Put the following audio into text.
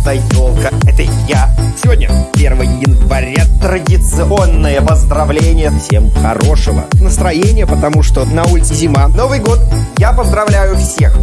это елка, это я. Сегодня 1 января, традиционное поздравление. Всем хорошего настроения, потому что на улице зима. Новый год, я поздравляю всех.